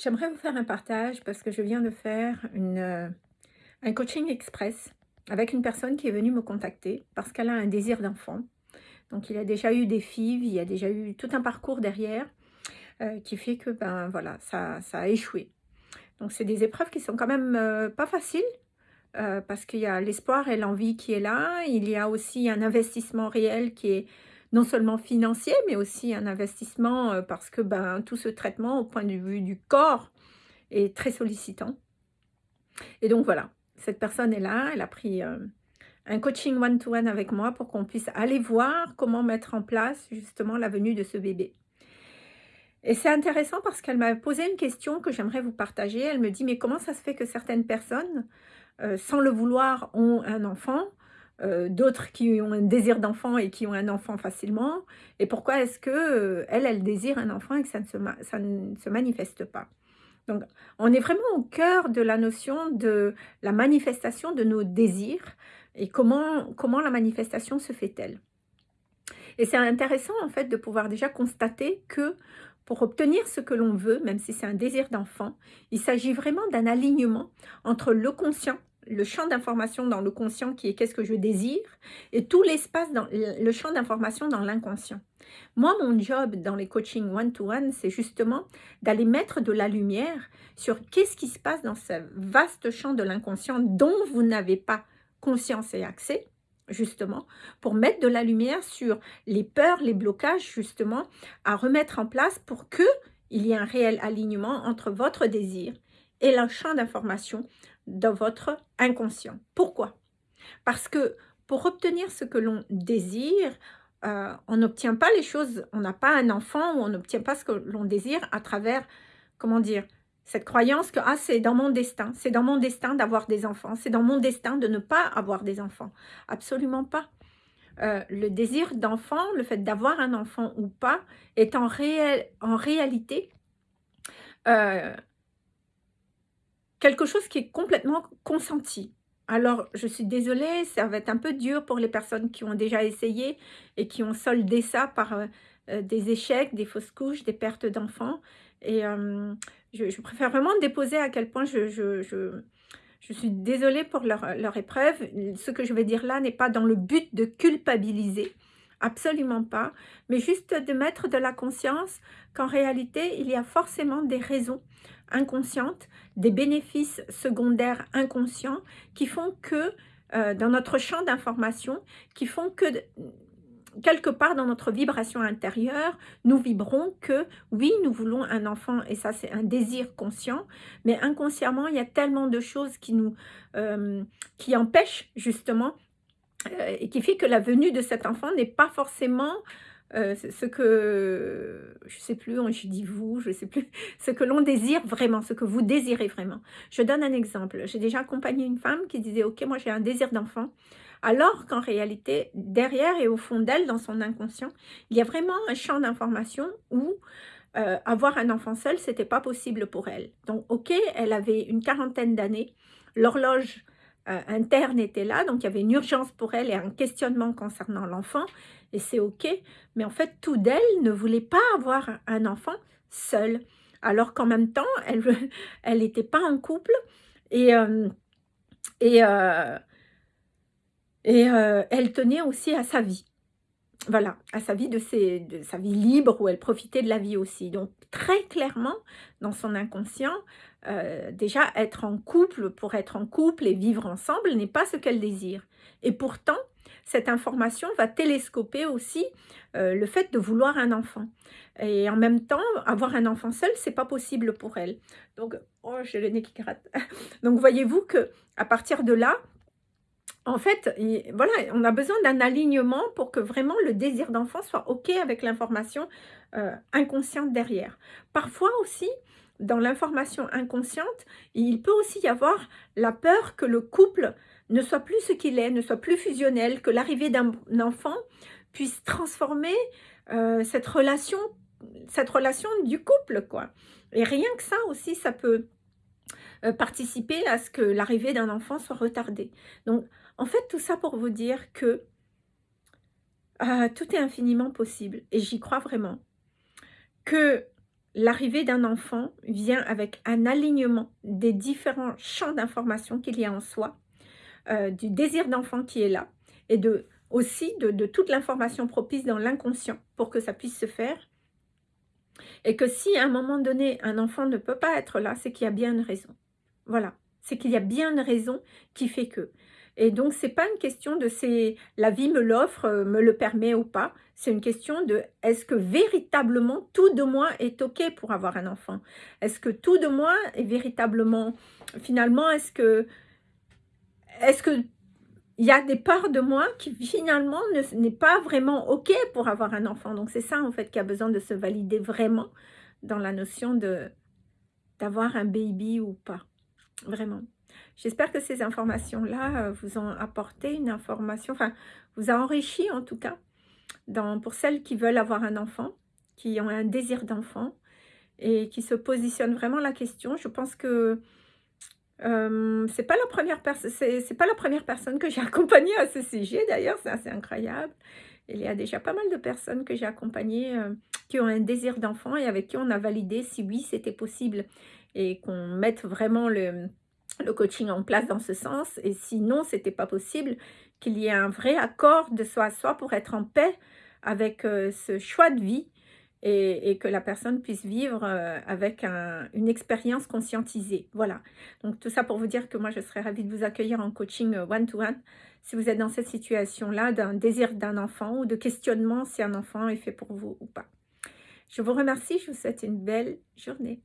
J'aimerais vous faire un partage parce que je viens de faire euh, un coaching express avec une personne qui est venue me contacter parce qu'elle a un désir d'enfant. Donc il a déjà eu des filles, il y a déjà eu tout un parcours derrière euh, qui fait que ben voilà, ça, ça a échoué. Donc c'est des épreuves qui sont quand même euh, pas faciles parce qu'il y a l'espoir et l'envie qui est là. Il y a aussi un investissement réel qui est non seulement financier, mais aussi un investissement euh, parce que ben, tout ce traitement au point de vue du corps est très sollicitant. Et donc voilà, cette personne est là, elle a pris euh, un coaching one-to-one avec moi pour qu'on puisse aller voir comment mettre en place justement la venue de ce bébé. Et c'est intéressant parce qu'elle m'a posé une question que j'aimerais vous partager. Elle me dit, mais comment ça se fait que certaines personnes, euh, sans le vouloir, ont un enfant? Euh, d'autres qui ont un désir d'enfant et qui ont un enfant facilement, et pourquoi est-ce que euh, elle, elle désire un enfant et que ça ne, se, ça ne se manifeste pas? Donc, on est vraiment au cœur de la notion de la manifestation de nos désirs et comment, comment la manifestation se fait-elle. Et c'est intéressant en fait de pouvoir déjà constater que pour obtenir ce que l'on veut, même si c'est un désir d'enfant, il s'agit vraiment d'un alignement entre le conscient le champ d'information dans le conscient qui est qu'est-ce que je désire et tout l'espace dans le champ d'information dans l'inconscient. Moi, mon job dans les coachings one-to-one, c'est justement d'aller mettre de la lumière sur qu'est-ce qui se passe dans ce vaste champ de l'inconscient dont vous n'avez pas conscience et accès, justement, pour mettre de la lumière sur les peurs, les blocages, justement, à remettre en place pour que il y ait un réel alignement entre votre désir et le champ d'information dans votre inconscient. Pourquoi? Parce que pour obtenir ce que l'on désire, euh, on n'obtient pas les choses, on n'a pas un enfant ou on n'obtient pas ce que l'on désire à travers, comment dire, cette croyance que ah, c'est dans mon destin, c'est dans mon destin d'avoir des enfants, c'est dans mon destin de ne pas avoir des enfants. Absolument pas. Euh, le désir d'enfant, le fait d'avoir un enfant ou pas, est en, réalité euh, quelque chose qui est complètement consenti. Alors, je suis désolée, ça va être un peu dur pour les personnes qui ont déjà essayé et qui ont soldé ça par euh, euh, des échecs, des fausses couches, des pertes d'enfants. Et euh, je, préfère vraiment déposer à quel point je, suis désolée pour leur épreuve. Ce que je vais dire là n'est pas dans le but de culpabiliser, absolument pas, mais juste de mettre de la conscience qu'en réalité, il y a forcément des raisons inconscientes, des bénéfices secondaires inconscients qui font que, euh, dans notre champ d'information, qui font que quelque part dans notre vibration intérieure, nous vibrons que oui, nous voulons un enfant et ça c'est un désir conscient, mais inconsciemment, il y a tellement de choses qui nous euh, empêchent justement et qui fait que la venue de cet enfant n'est pas forcément euh, ce que, je sais plus, je dis vous, je sais plus, ce que l'on désire vraiment, ce que vous désirez vraiment. Je donne un exemple. J'ai déjà accompagné une femme qui disait, ok, moi j'ai un désir d'enfant, alors qu'en réalité, derrière et au fond d'elle, dans son inconscient, il y a vraiment un champ d'information où euh, avoir un enfant seul, c'était pas possible pour elle. Donc, ok, elle avait une quarantaine d'années, l'horloge euh, interne était là, donc il y avait une urgence pour elle et un questionnement concernant l'enfant, et c'est ok, mais en fait, tout d'elle ne voulait pas avoir un enfant seul, alors qu'en même temps, elle elle n'était pas en couple, et, euh, et, euh, et elle tenait aussi à sa vie voilà, à sa vie de, sa vie libre où elle profitait de la vie aussi. Donc très clairement, dans son inconscient, euh, déjà être en couple pour être en couple et vivre ensemble n'est pas ce qu'elle désire. Et pourtant, cette information va télescoper aussi euh, le fait de vouloir un enfant. Et en même temps, avoir un enfant seul, c'est pas possible pour elle. Donc, oh, j'ai le nez qui gratte. Donc, voyez-vous que à partir de là, en fait, voilà, on a besoin d'un alignement pour que vraiment le désir d'enfant soit OK avec l'information euh, inconsciente derrière. Parfois aussi, dans l'information inconsciente, il peut aussi y avoir la peur que le couple ne soit plus ce qu'il est, ne soit plus fusionnel, que l'arrivée d'un enfant puisse transformer euh, cette, relation, cette relation du couple. quoi. Et rien que ça aussi, ça peut euh, participer à ce que l'arrivée d'un enfant soit retardée. Donc, en fait, tout ça pour vous dire que euh, tout est infiniment possible. Et j'y crois vraiment. Que l'arrivée d'un enfant vient avec un alignement des différents champs d'information qu'il y a en soi, euh, du désir d'enfant qui est là, et de, aussi de, de toute l'information propice dans l'inconscient pour que ça puisse se faire. Et que si à un moment donné, un enfant ne peut pas être là, c'est qu'il y a bien une raison. Voilà, c'est qu'il y a bien une raison qui fait que. Et donc, c'est pas une question de c'est la vie me l'offre, euh, me le permet ou pas. C'est une question de est-ce que véritablement tout de moi est OK pour avoir un enfant? Est-ce que tout de moi est véritablement, finalement, est-ce que, est-ce que il y a des parts de moi qui finalement n'est pas vraiment OK pour avoir un enfant? Donc c'est ça en fait qui a besoin de se valider vraiment dans la notion de d'avoir un baby ou pas. Vraiment. J'espère que ces informations-là euh, vous ont apporté une information, enfin, vous a enrichi en tout cas, pour celles qui veulent avoir un enfant, qui ont un désir d'enfant et qui se positionnent vraiment la question. Je pense que euh, c'est pas la première personne, c'est pas la première personne que j'ai accompagnée à ce sujet. D'ailleurs, c'est assez incroyable. Il y a déjà pas mal de personnes que j'ai accompagnées euh, qui ont un désir d'enfant et avec qui on a validé si oui, c'était possible et qu'on mette vraiment le, le coaching en place dans ce sens. Et sinon, c'était pas possible qu'il y ait un vrai accord de soi à soi pour être en paix avec euh, ce choix de vie et, que la personne puisse vivre euh, avec une expérience conscientisée. Voilà. Donc tout ça pour vous dire que moi, je serais ravie de vous accueillir en coaching euh, one-to-one si vous êtes dans cette situation-là d'un désir d'un enfant ou de questionnement si un enfant est fait pour vous ou pas. Je vous remercie, je vous souhaite une belle journée.